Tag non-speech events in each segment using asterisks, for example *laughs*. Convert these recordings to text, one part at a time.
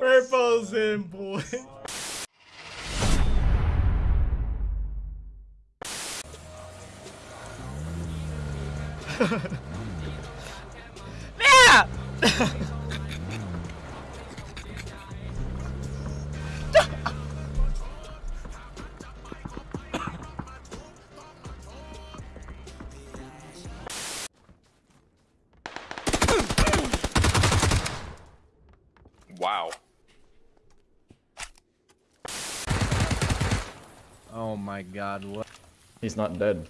Purple's in, boy. yeah! Wow. Oh my god, what? He's not dead.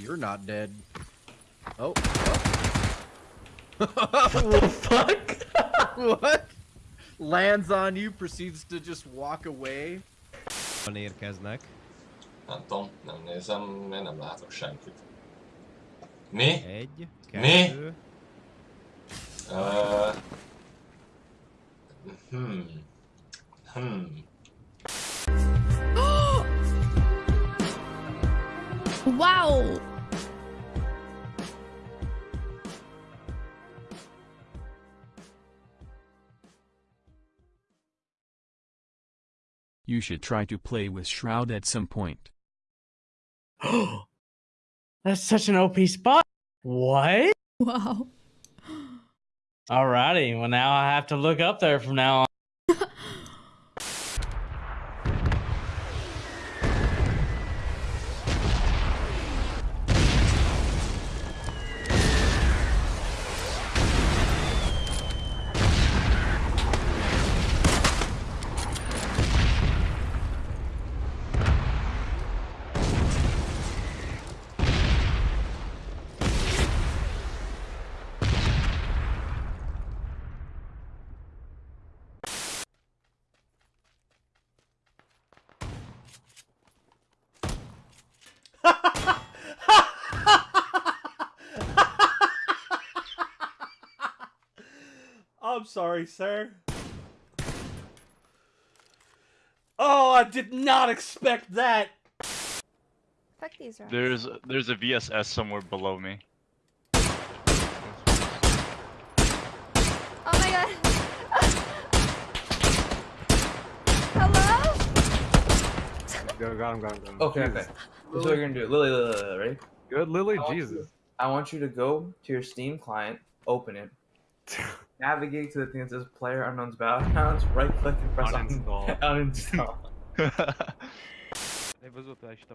You're not dead. Oh. what the *laughs* fuck? what? Lands on you, proceeds to just walk away. Van érkeznek. Nem tudom, nem nézem, mert nem látok senkit. Mi? Egy, Mi? Uh, hmm. Hmm. Wow! You should try to play with Shroud at some point. *gasps* That's such an OP spot. What? Wow. Alrighty. Well, now I have to look up there from now on. I'm sorry, sir. Oh, I did not expect that. Fuck these rocks. There's there's a VSS somewhere below me. Oh my god. *laughs* Hello? Go, got him, got him, got him. Okay, okay. This is what you're gonna do. Lily, Lily, Lily, ready? Good, Lily, I Jesus. you- I want you to go to your Steam client, open it, *laughs* navigate to the thing that says Player Unknown's Battlegrounds, right click and press un- Uninstall. *laughs* uninstall.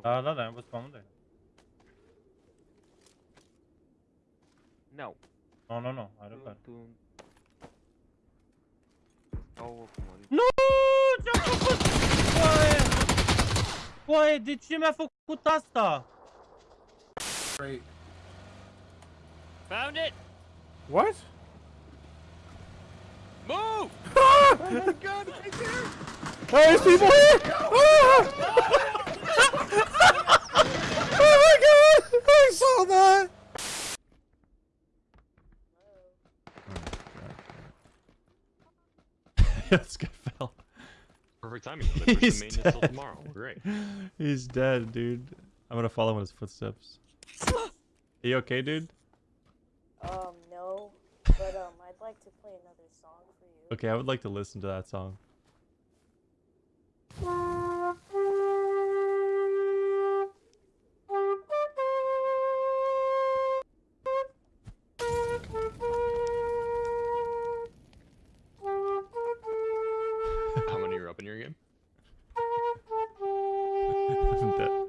Да, да, да, я безпомогу. No. No, no, no, I repair. Oh, Nu! Ce-a făcut? Foaie! Foaie, de ce mi-a făcut asta? Great. Found it! What? Move! *laughs* Oh my god, right there! Oh, there's people here! Ah! *laughs* oh my god! I saw that! this guy fell. Perfect timing. though. They push He's the maintenance till dead. tomorrow. Great. He's dead, dude. I'm gonna follow in his footsteps. Are you okay, dude? Um, no. But, um, I'd like to play another song for you. Okay, I would like to listen to that song. How many are up in your game? *laughs* *laughs*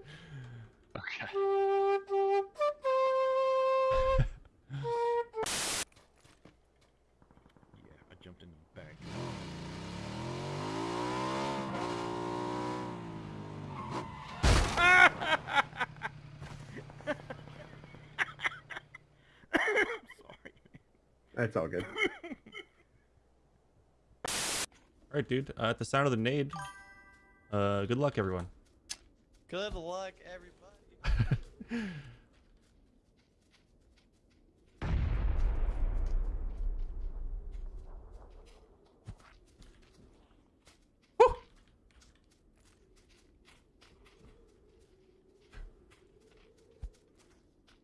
That's all good. *laughs* Alright, dude. Uh, at the sound of the nade, uh, good luck, everyone. Good luck, everybody. *laughs*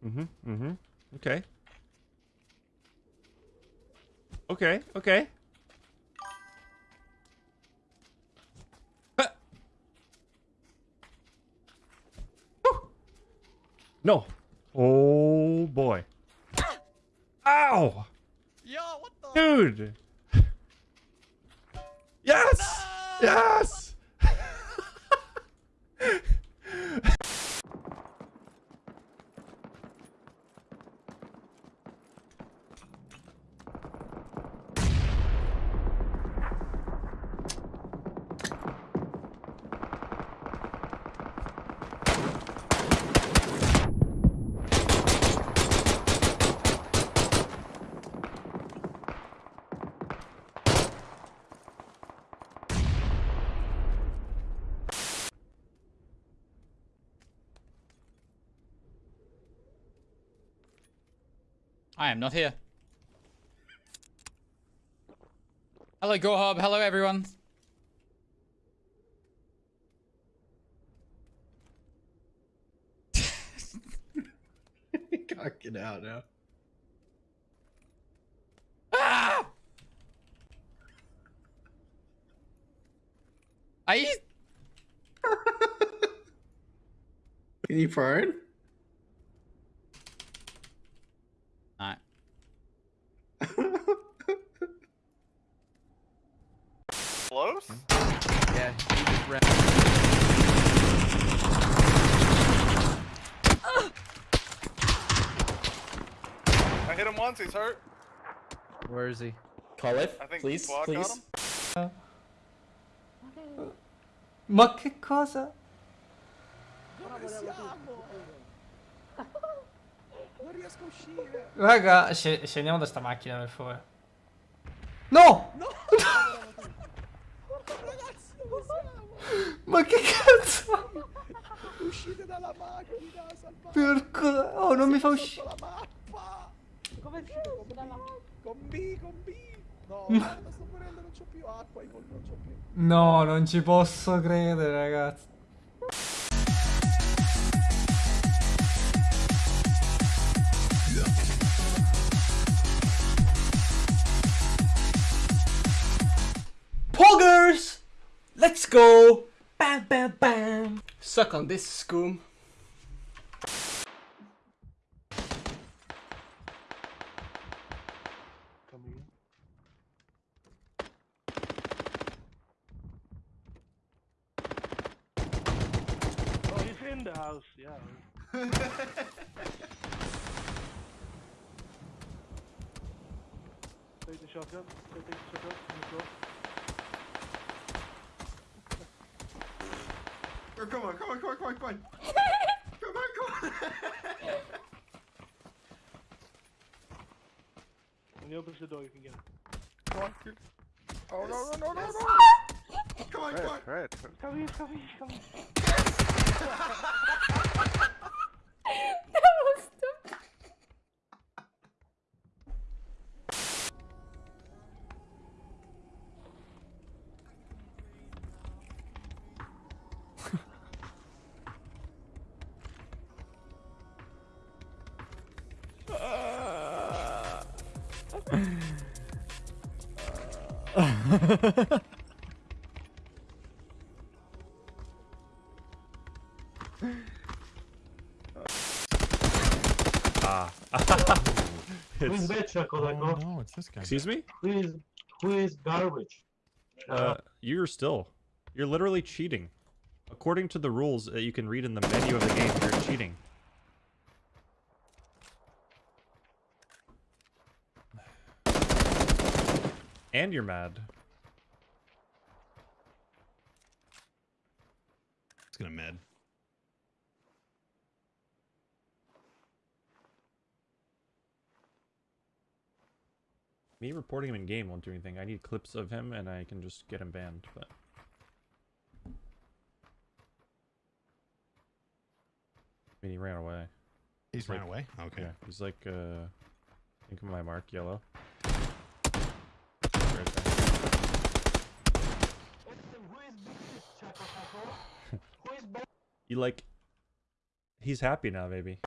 Mm-hmm, mm-hmm. Okay. Okay, okay. No. Oh boy. *coughs* Ow! Yo, what the? Dude! *laughs* Yes! Yes! I am not here. Hello, GoHub. Hello, everyone. *laughs* Can't get out now. Ah! I. *laughs* Can you prone? Hit him once, he's hurt. Where is he? Call it, I think please, please. Ma che cosa? Raga, sce- scendiamo da sta macchina per favore. No! *laughs* Ma che cazzo? Uscite dalla macchina, salvate. Porco... Oh, non mi fa uscire. Con B, con B. No, guarda, sto morendo, non c'ho più acqua, io non c'ho più. No, non ci posso credere, ragazzi. Poggers! Let's go! Bam, bam, bam! Suck on this, Scoom. House, yeah. *laughs* Take the shotgun, take the shotgun, on the floor. Oh, come on, come on, come on, come on, come on. *laughs* come on, come on. When he opens the door, you can get it. Come on, kill. Oh, no, no, no, no, no. Come on, come on. Come here, come here, come here. Who's It's- bitch, Kodako? no, it's this guy. Excuse me? Who is who is garbage? Uh, you're still. You're literally cheating. According to the rules that you can read in the menu of the game, you're cheating. And you're mad. It's gonna med. Me reporting him in game won't do anything. I need clips of him and I can just get him banned, but... I mean, he ran away. He's ran away? Okay. Yeah, he's like, uh... Think of my mark, yellow. *laughs* You like... He's happy now, maybe.